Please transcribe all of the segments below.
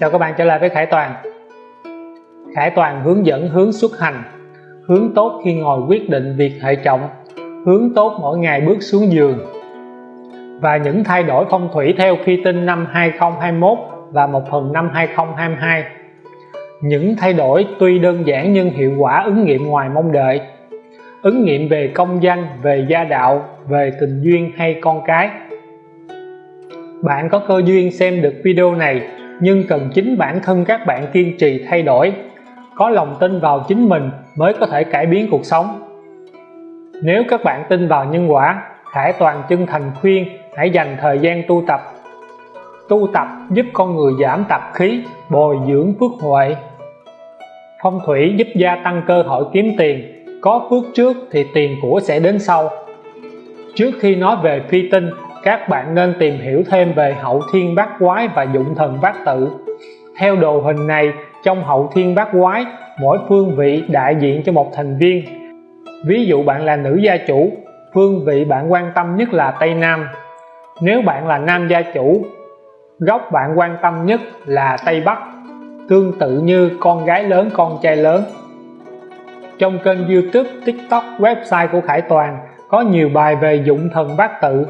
Chào các bạn trở lại với Khải Toàn. Khải Toàn hướng dẫn hướng xuất hành hướng tốt khi ngồi quyết định việc hệ trọng hướng tốt mỗi ngày bước xuống giường. Và những thay đổi phong thủy theo phi tinh năm 2021 và một phần năm 2022 những thay đổi tuy đơn giản nhưng hiệu quả ứng nghiệm ngoài mong đợi. Ứng nghiệm về công danh, về gia đạo, về tình duyên hay con cái. Bạn có cơ duyên xem được video này nhưng cần chính bản thân các bạn kiên trì thay đổi. Có lòng tin vào chính mình mới có thể cải biến cuộc sống. Nếu các bạn tin vào nhân quả Khải Toàn chân thành khuyên, hãy dành thời gian tu tập. Tu tập giúp con người giảm tập khí, bồi dưỡng phước huệ. Phong thủy giúp gia tăng cơ hội kiếm tiền. Có phước trước thì tiền của sẽ đến sau. Trước khi nói về phi tinh các bạn nên tìm hiểu thêm về hậu thiên bát quái và dụng thần bát tự. Theo đồ hình này, trong hậu thiên bát quái, mỗi phương vị đại diện cho một thành viên. Ví dụ bạn là nữ gia chủ, phương vị bạn quan tâm nhất là Tây Nam. Nếu bạn là nam gia chủ góc bạn quan tâm nhất là Tây Bắc, tương tự như con gái lớn, con trai lớn. Trong kênh youtube, tiktok, website của Khải Toàn, có nhiều bài về dụng thần bát tự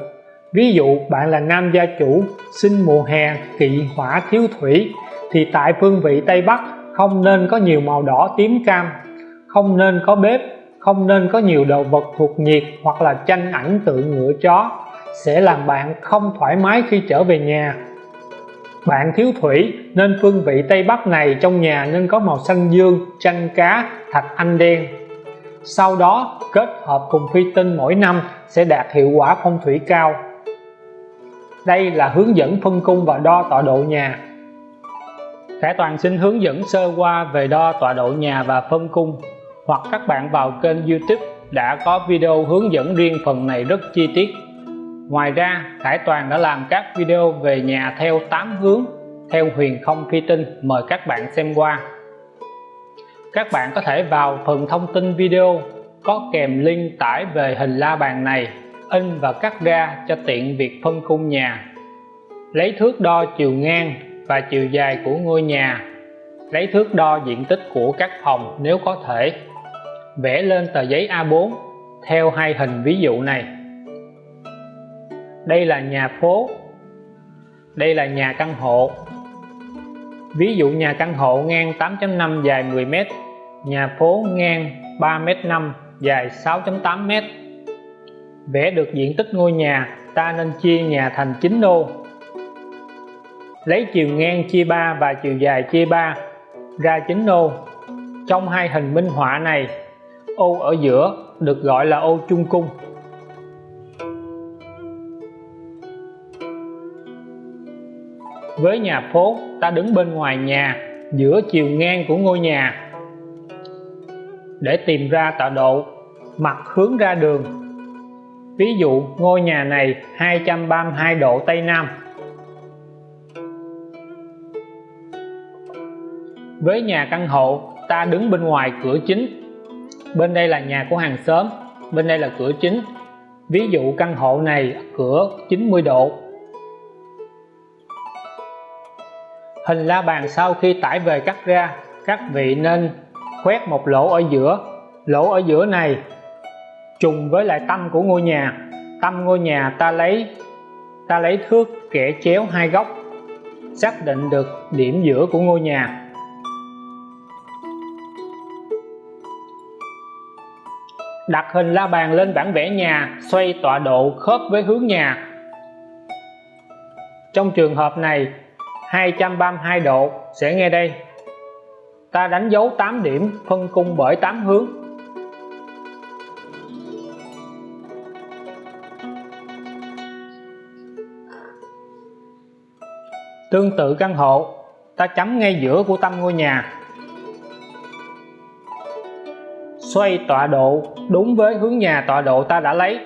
ví dụ, bạn là nam gia chủ, sinh mùa hè, kỵ hỏa thiếu thủy, thì tại phương vị Tây Bắc, không nên có nhiều màu đỏ tím cam, không nên có bếp, không nên có nhiều đồ vật thuộc nhiệt hoặc là tranh ảnh tượng ngựa chó, sẽ làm bạn không thoải mái khi trở về nhà. Bạn thiếu thủy, nên phương vị Tây Bắc này trong nhà nên có màu xanh dương tranh cá, thạch anh đen. Sau đó, kết hợp cùng phi tinh mỗi năm sẽ đạt hiệu quả phong thủy cao đây là hướng dẫn phân cung và đo tọa độ nhà. Khải Toàn xin hướng dẫn sơ qua về đo tọa độ nhà và phân cung. Hoặc các bạn vào kênh YouTube đã có video hướng dẫn riêng phần này rất chi tiết. Ngoài ra Khải Toàn đã làm các video về nhà theo 8 hướng, theo huyền không phi tinh, mời các bạn xem qua. Các bạn có thể vào phần thông tin video có kèm link tải về hình la bàn này in và cắt ra cho tiện việc phân cung nhà. Lấy thước đo chiều ngang và chiều dài của ngôi nhà. Lấy thước đo diện tích của các phòng nếu có thể. Vẽ lên tờ giấy A4 theo hai hình ví dụ này. Đây là nhà phố. Đây là nhà căn hộ. Ví dụ nhà căn hộ ngang 8.5 dài 10m nhà phố ngang 3m5 dài 6.8m vẽ được diện tích ngôi nhà, ta nên chia nhà thành 9 ô lấy chiều ngang chia 3 và chiều dài chia 3 ra 9 ô trong hai hình minh họa này, ô ở giữa được gọi là ô chung cung. Với nhà phố, ta đứng bên ngoài nhà, giữa chiều ngang của ngôi nhà. Để tìm ra tọa độ, mặt hướng ra đường ví dụ, ngôi nhà này 232 độ Tây Nam. Với nhà căn hộ, ta đứng bên ngoài cửa chính. Bên đây là nhà của hàng xóm, bên đây là cửa chính. Ví dụ, căn hộ này cửa 90 độ. Hình la bàn sau khi tải về cắt ra, các vị nên khoét một lỗ ở giữa. Lỗ ở giữa này trùng với lại tâm của ngôi nhà. Tâm ngôi nhà ta lấy ta lấy thước kẻ chéo hai góc, xác định được điểm giữa của ngôi nhà. Đặt hình la bàn lên bản vẽ nhà, xoay tọa độ khớp với hướng nhà. Trong trường hợp này 232 độ sẽ nghe đây. Ta đánh dấu 8 điểm, phân cung bởi 8 hướng. Tương tự căn hộ, ta chấm ngay giữa của tâm ngôi nhà. Xoay tọa độ đúng với hướng nhà tọa độ ta đã lấy.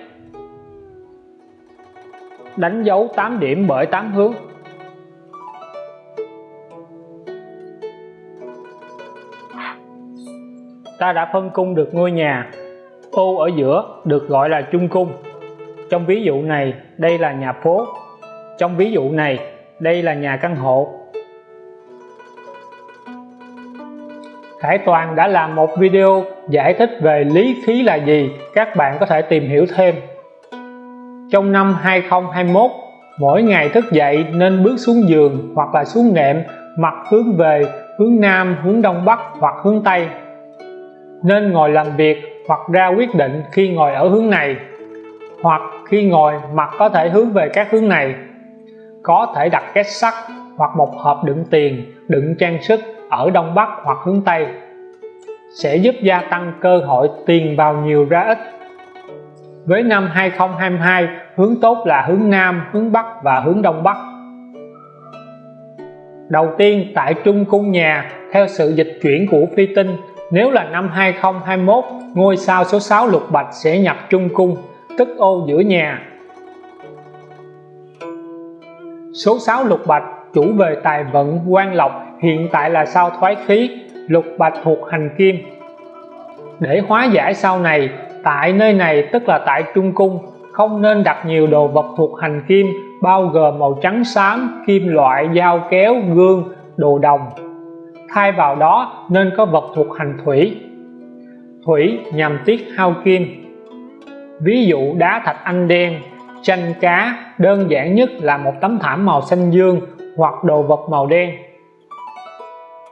Đánh dấu 8 điểm bởi 8 hướng. Ta đã phân cung được ngôi nhà, ô ở giữa được gọi là chung cung. Trong ví dụ này, đây là nhà phố. Trong ví dụ này đây là nhà căn hộ. Khải Toàn đã làm một video giải thích về lý khí là gì. Các bạn có thể tìm hiểu thêm. Trong năm 2021 mỗi ngày thức dậy nên bước xuống giường hoặc là xuống nệm mặt hướng về hướng Nam, hướng Đông Bắc hoặc hướng Tây. Nên ngồi làm việc hoặc ra quyết định khi ngồi ở hướng này, hoặc khi ngồi mặt có thể hướng về các hướng này có thể đặt két sắt hoặc một hộp đựng tiền, đựng trang sức ở Đông Bắc hoặc hướng Tây, sẽ giúp gia tăng cơ hội tiền vào nhiều ra ít. Với năm 2022 hướng tốt là hướng Nam, hướng Bắc và hướng Đông Bắc. Đầu tiên, tại trung cung nhà, theo sự dịch chuyển của phi tinh, nếu là năm 2021 ngôi sao số 6 lục bạch sẽ nhập trung cung, tức ô giữa nhà số 6 lục bạch, chủ về tài vận, quan lộc, hiện tại là sao thoái khí. Lục bạch thuộc hành kim. Để hóa giải sau này, tại nơi này, tức là tại trung cung, không nên đặt nhiều đồ vật thuộc hành kim, bao gồm màu trắng xám, kim loại, dao kéo, gương, đồ đồng. Thay vào đó, nên có vật thuộc hành thủy. Thủy nhằm tiết hao kim. Ví dụ đá thạch anh đen, chanh cá đơn giản nhất là một tấm thảm màu xanh dương hoặc đồ vật màu đen.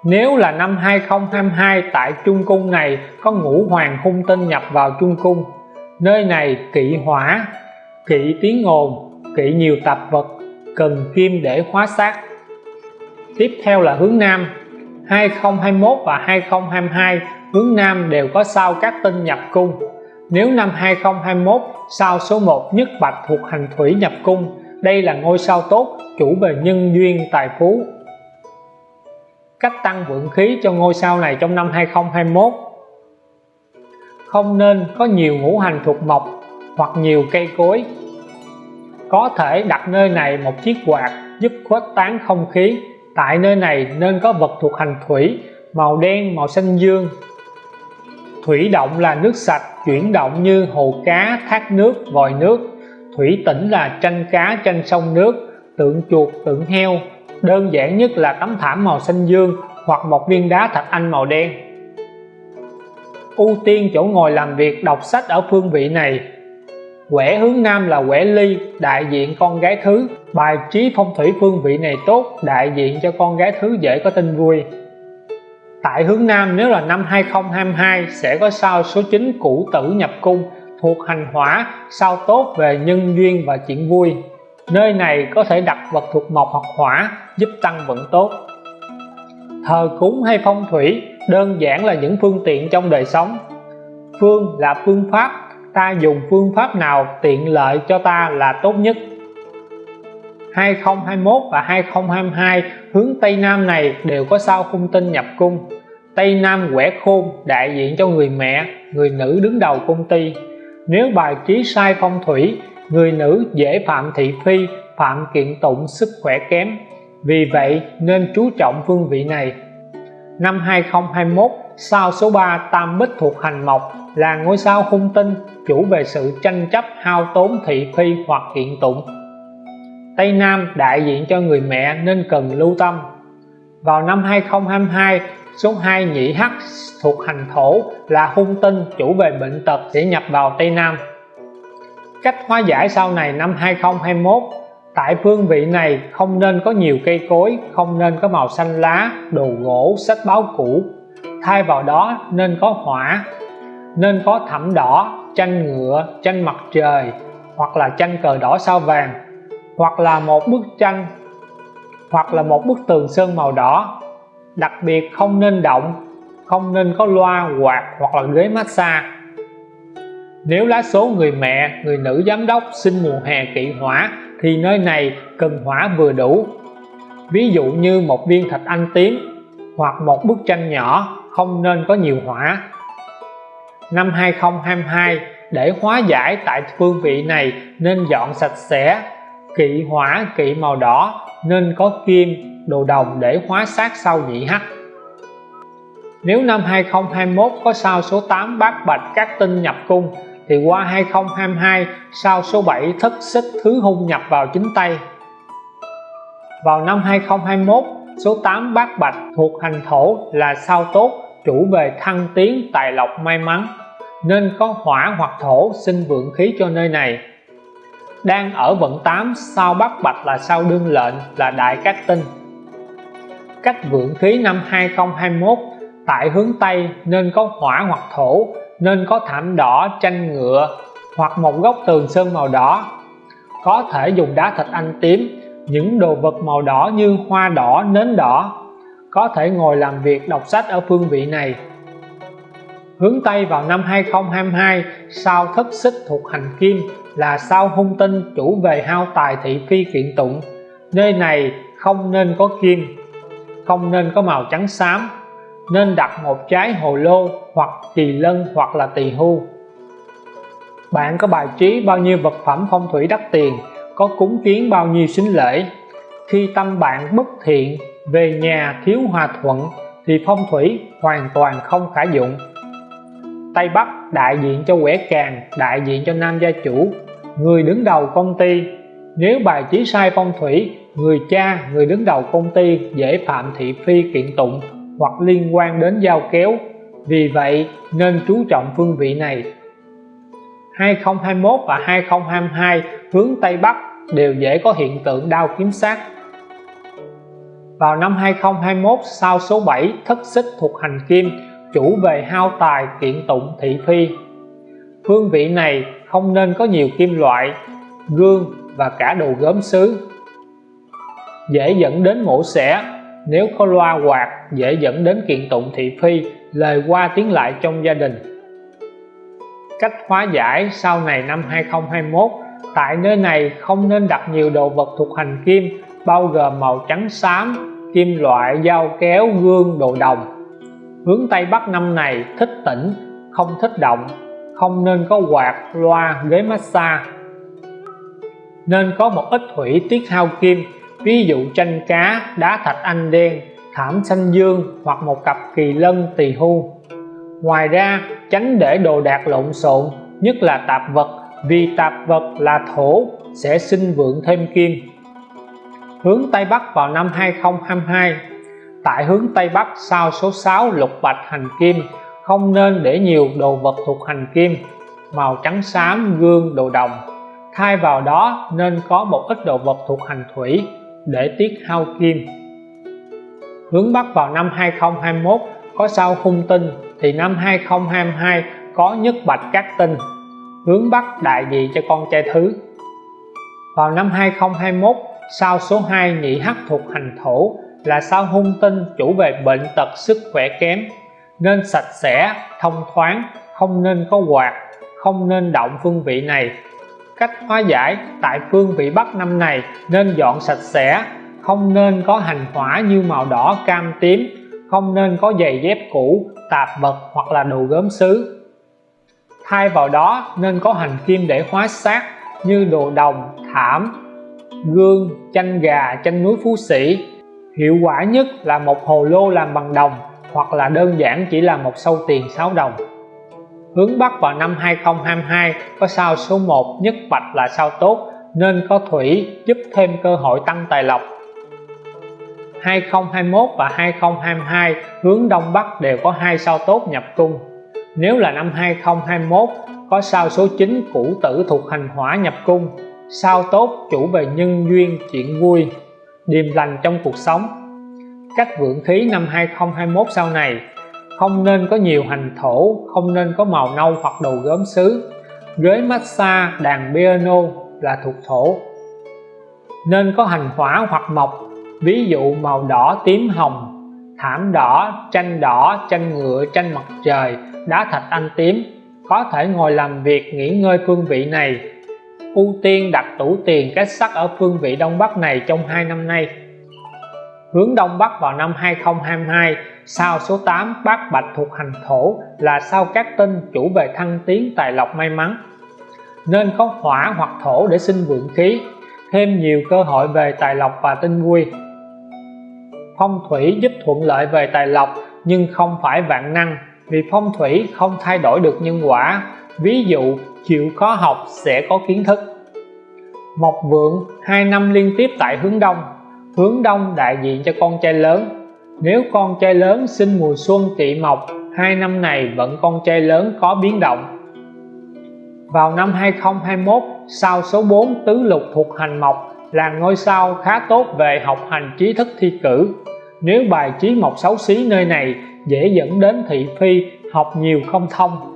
Nếu là năm 2022 tại Trung Cung này có ngũ hoàng hung tinh nhập vào Trung Cung, nơi này kỵ hỏa, kỵ tiếng ồn, kỵ nhiều tạp vật cần kim để hóa sát tiếp theo là hướng Nam. 2021 và 2022 hướng Nam đều có sao các tinh nhập cung nếu năm 2021 sao số 1 nhất bạch thuộc hành thủy nhập cung? Đây là ngôi sao tốt, chủ về nhân duyên tài phú. Cách tăng vượng khí cho ngôi sao này trong năm 2021 không nên có nhiều ngũ hành thuộc mộc hoặc nhiều cây cối. Có thể đặt nơi này một chiếc quạt giúp khuếch tán không khí. Tại nơi này nên có vật thuộc hành thủy, màu đen, màu xanh dương thủy động là nước sạch, chuyển động như hồ cá, thác nước, vòi nước. Thủy tĩnh là tranh cá, tranh sông nước, tượng chuột, tượng heo. Đơn giản nhất là tấm thảm màu xanh dương hoặc một viên đá thạch anh màu đen. Ưu tiên chỗ ngồi làm việc, đọc sách ở phương vị này. Quẻ hướng nam là quẻ ly, đại diện con gái thứ. Bài trí phong thủy phương vị này tốt, đại diện cho con gái thứ dễ có tin vui tại hướng nam, nếu là năm 2022 sẽ có sao số 9 củ tử nhập cung, thuộc hành hỏa, sao tốt về nhân duyên và chuyện vui. Nơi này có thể đặt vật thuộc mộc hoặc hỏa, giúp tăng vận tốt. Thờ cúng hay phong thủy, đơn giản là những phương tiện trong đời sống. Phương là phương pháp, ta dùng phương pháp nào tiện lợi cho ta là tốt nhất. 2021 và 2022 hướng Tây Nam này đều có sao hung tinh nhập cung. Tây Nam quẻ khôn, đại diện cho người mẹ, người nữ đứng đầu công ty. Nếu bài trí sai phong thủy, người nữ dễ phạm thị phi, phạm kiện tụng sức khỏe kém. Vì vậy, nên chú trọng phương vị này. Năm 2021 sao số 3 tam bích thuộc hành mộc là ngôi sao hung tinh chủ về sự tranh chấp hao tốn thị phi hoặc kiện tụng. Tây Nam đại diện cho người mẹ nên cần lưu tâm. Vào năm 2022 số 2 nhị hắc thuộc hành thổ là hung tinh chủ về bệnh tật sẽ nhập vào Tây Nam. Cách hóa giải sau này năm 2021 tại phương vị này không nên có nhiều cây cối, không nên có màu xanh lá, đồ gỗ, sách báo cũ. Thay vào đó nên có hỏa, nên có thảm đỏ tranh ngựa tranh mặt trời hoặc là tranh cờ đỏ sao vàng hoặc là một bức tranh, hoặc là một bức tường sơn màu đỏ. Đặc biệt không nên động, không nên có loa, quạt hoặc là ghế massage. Nếu lá số người mẹ, người nữ giám đốc sinh mùa hè kỵ hỏa, thì nơi này cần hỏa vừa đủ. Ví dụ như một viên thạch anh tím hoặc một bức tranh nhỏ, không nên có nhiều hỏa. Năm 2022 để hóa giải tại phương vị này nên dọn sạch sẽ kỵ hỏa, kỵ màu đỏ, nên có kim, đồ đồng để hóa sát sau nhị hắc. Nếu năm 2021 có sao số 8 bát bạch các tinh nhập cung, thì qua 2022 sao số 7 thất xích thứ hung nhập vào chính tay. Vào năm 2021 số 8 bát bạch thuộc hành thổ là sao tốt, chủ về thăng tiến, tài lộc may mắn, nên có hỏa hoặc thổ sinh vượng khí cho nơi này đang ở vận 8 sao bắc bạch là sao đương lệnh, là đại cát tinh. Cách vượng khí năm 2021 tại hướng Tây nên có hỏa hoặc thổ, nên có thảm đỏ tranh ngựa, hoặc một góc tường sơn màu đỏ. Có thể dùng đá thạch anh tím, những đồ vật màu đỏ như hoa đỏ, nến đỏ. Có thể ngồi làm việc đọc sách ở phương vị này hướng Tây vào năm 2022 sao thất xích thuộc hành kim là sao hung tinh chủ về hao tài thị phi kiện tụng. Nơi này không nên có kim, không nên có màu trắng xám, nên đặt một trái hồ lô hoặc kỳ lân hoặc là tỳ hưu. Bạn có bài trí bao nhiêu vật phẩm phong thủy đắt tiền, có cúng kiến bao nhiêu sính lễ. Khi tâm bạn bất thiện, về nhà thiếu hòa thuận, thì phong thủy hoàn toàn không khả dụng. Tây Bắc đại diện cho quẻ càng, đại diện cho nam gia chủ. Người đứng đầu công ty, nếu bài trí sai phong thủy, người cha, người đứng đầu công ty dễ phạm thị phi kiện tụng hoặc liên quan đến giao kéo. Vì vậy, nên chú trọng phương vị này. 2021 và 2022 hướng Tây Bắc đều dễ có hiện tượng đau kiếm sát. Vào năm 2021 sao số 7 thất xích thuộc hành kim chủ về hao tài kiện tụng thị phi. Phương vị này không nên có nhiều kim loại, gương và cả đồ gốm sứ dễ dẫn đến mổ xẻ, nếu có loa quạt, dễ dẫn đến kiện tụng thị phi, lời qua tiếng lại trong gia đình. Cách hóa giải sau này năm 2021 tại nơi này không nên đặt nhiều đồ vật thuộc hành kim, bao gồm màu trắng xám, kim loại, dao kéo, gương, đồ đồng hướng Tây Bắc năm này thích tĩnh, không thích động, không nên có quạt, loa, ghế massage. Nên có một ít thủy tiết hao kim, ví dụ tranh cá, đá thạch anh đen, thảm xanh dương hoặc một cặp kỳ lân tỳ hưu ngoài ra, tránh để đồ đạc lộn xộn, nhất là tạp vật, vì tạp vật là thổ, sẽ sinh vượng thêm kim. Hướng Tây Bắc vào năm 2022 tại hướng Tây Bắc, sao số 6 lục bạch hành kim, không nên để nhiều đồ vật thuộc hành kim. Màu trắng xám, gương, đồ đồng. Thay vào đó, nên có một ít đồ vật thuộc hành thủy, để tiết hao kim. Hướng Bắc vào năm 2021 có sao hung tinh, thì năm 2022 có nhất bạch các tinh. Hướng Bắc đại diện cho con trai thứ? Vào năm 2021 sao số 2 nhị hắc thuộc hành thổ là sao hung tinh chủ về bệnh tật sức khỏe kém, nên sạch sẽ, thông thoáng, không nên có quạt, không nên động phương vị này. Cách hóa giải tại phương vị Bắc năm này nên dọn sạch sẽ, không nên có hành hỏa như màu đỏ, cam, tím, không nên có giày dép cũ, tạp vật hoặc là đồ gốm sứ thay vào đó nên có hành kim để hóa sát như đồ đồng, thảm, gương, chanh gà, chanh núi phú sĩ hiệu quả nhất là một hồ lô làm bằng đồng, hoặc là đơn giản chỉ là một sâu tiền 6 đồng. Hướng Bắc vào năm 2022 có sao số 1 nhất bạch là sao tốt, nên có thủy giúp thêm cơ hội tăng tài lộc. 2021 và 2022 hướng Đông Bắc đều có hai sao tốt nhập cung. Nếu là năm 2021 có sao số 9 cũ tử thuộc hành hỏa nhập cung. Sao tốt chủ về nhân duyên chuyện vui điềm lành trong cuộc sống. Các vượng khí năm 2021 sau này, không nên có nhiều hành thổ, không nên có màu nâu hoặc đồ gốm sứ ghế massage đàn piano là thuộc thổ. Nên có hành hỏa hoặc mộc, ví dụ màu đỏ tím hồng, thảm đỏ, tranh đỏ, tranh ngựa, tranh mặt trời, đá thạch anh tím. Có thể ngồi làm việc nghỉ ngơi phương vị này ưu tiên đặt tủ tiền kết sắt ở phương vị Đông Bắc này trong hai năm nay. Hướng Đông Bắc vào năm 2022 sao số 8 bát bạch thuộc hành thổ là sao các tinh chủ về thăng tiến tài lộc may mắn. Nên có hỏa hoặc thổ để sinh vượng khí, thêm nhiều cơ hội về tài lộc và tinh vui phong thủy giúp thuận lợi về tài lộc, nhưng không phải vạn năng, vì phong thủy không thay đổi được nhân quả. Ví dụ chịu khó học sẽ có kiến thức. Mộc vượng hai năm liên tiếp tại hướng đông. Hướng đông đại diện cho con trai lớn. Nếu con trai lớn sinh mùa xuân tỵ mộc, hai năm này vẫn con trai lớn có biến động. Vào năm 2021 sao số 4 tứ lục thuộc hành mộc là ngôi sao khá tốt về học hành trí thức thi cử. Nếu bài trí mộc xấu xí nơi này dễ dẫn đến thị phi, học nhiều không thông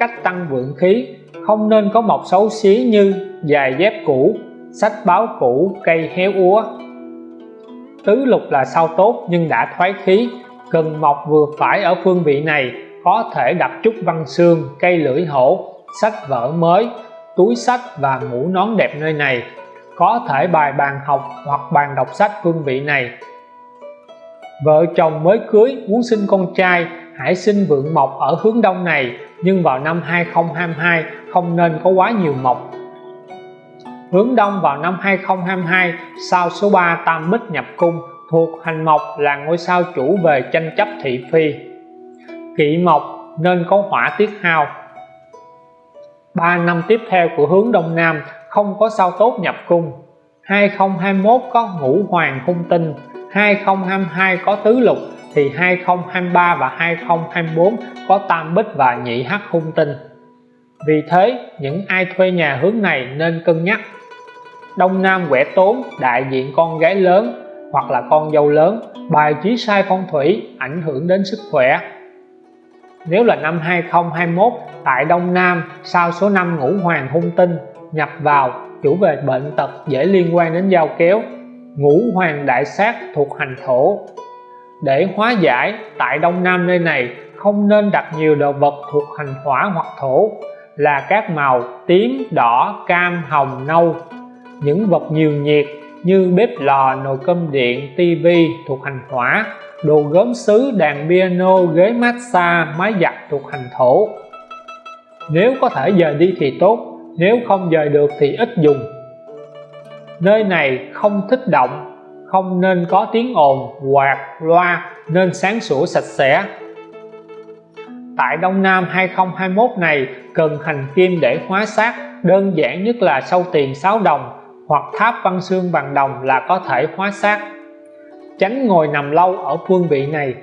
cách tăng vượng khí. Không nên có mọc xấu xí như giày dép cũ, sách báo cũ, cây héo úa. Tứ lục là sao tốt nhưng đã thoái khí. Cần mọc vừa phải ở phương vị này, có thể đặt chút văn xương, cây lưỡi hổ, sách vở mới, túi sách và mũ nón đẹp nơi này. Có thể bài bàn học hoặc bàn đọc sách phương vị này. Vợ chồng mới cưới, muốn sinh con trai hãy sinh vượng mộc ở hướng đông này, nhưng vào năm 2022 không nên có quá nhiều mộc. Hướng đông vào năm 2022 sao số 3 tam bích nhập cung, thuộc hành mộc là ngôi sao chủ về tranh chấp thị phi. Kỵ mộc nên có hỏa tiết hao. 3 năm tiếp theo của hướng đông nam, không có sao tốt nhập cung. 2021 có ngũ hoàng hung tinh 2022 có tứ lục thì 2023 và 2024 có tam bích và nhị hắc hung tinh. Vì thế, những ai thuê nhà hướng này nên cân nhắc. Đông nam quẻ tốn, đại diện con gái lớn hoặc là con dâu lớn, bài trí sai phong thủy ảnh hưởng đến sức khỏe. Nếu là năm 2021 tại Đông Nam sao số 5 ngũ hoàng hung tinh nhập vào, chủ về bệnh tật dễ liên quan đến giao kéo. Ngũ hoàng đại sát thuộc hành thổ để hóa giải tại Đông Nam nơi này không nên đặt nhiều đồ vật thuộc hành hỏa hoặc thổ là các màu tím, đỏ, cam, hồng, nâu. Những vật nhiều nhiệt như bếp lò, nồi cơm điện, tivi thuộc hành hỏa đồ gốm sứ, đàn piano, ghế massage, máy giặt thuộc hành thổ. Nếu có thể dời đi thì tốt nếu không dời được thì ít dùng. Nơi này không thích động không nên có tiếng ồn, quạt, loa, nên sáng sủa sạch sẽ. Tại Đông Nam 2021 này, cần hành kim để hóa sát đơn giản nhất là sâu tiền 6 đồng hoặc tháp văn xương bằng đồng là có thể hóa sát tránh ngồi nằm lâu ở phương vị này.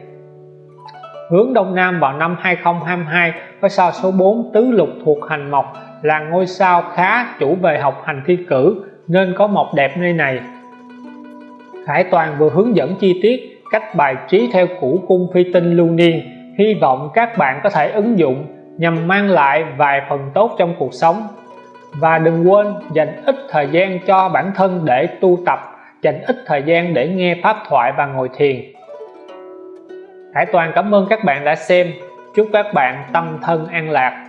Hướng Đông Nam vào năm 2022 có sao số 4 tứ lục thuộc hành mộc là ngôi sao khá chủ về học hành thi cử, nên có mộc đẹp nơi này. Khải Toàn vừa hướng dẫn chi tiết cách bài trí theo củ cung phi tinh lưu niên. Hy vọng các bạn có thể ứng dụng nhằm mang lại vài phần tốt trong cuộc sống. Và đừng quên dành ít thời gian cho bản thân để tu tập, dành ít thời gian để nghe pháp thoại và ngồi thiền. Hải Toàn cảm ơn các bạn đã xem. Chúc các bạn tâm thân an lạc.